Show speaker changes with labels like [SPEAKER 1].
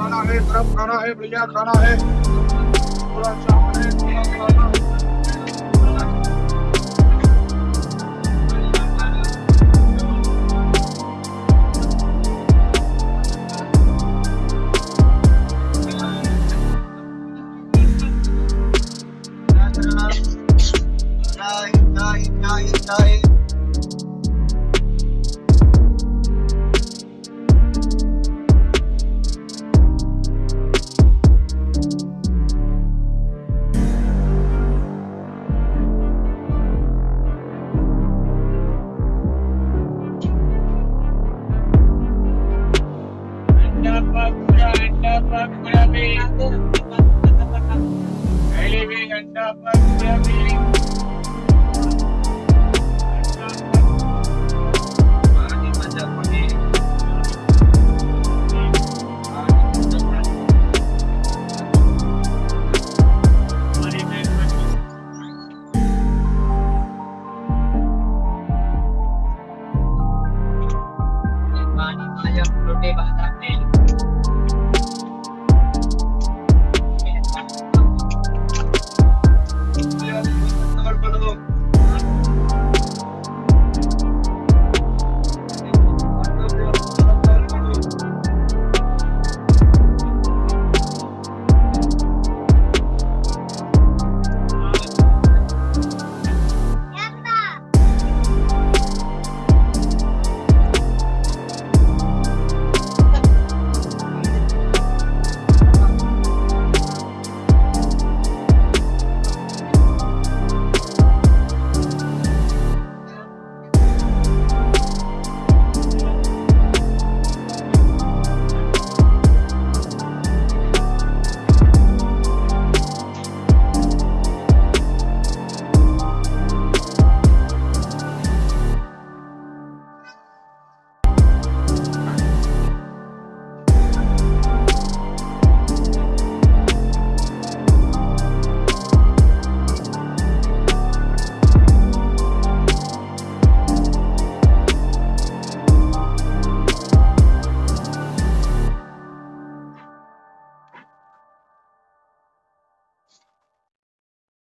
[SPEAKER 1] खाना है खाना है भैया खाना है। थोड़ा चावल है थोड़ा खाना
[SPEAKER 2] अंडा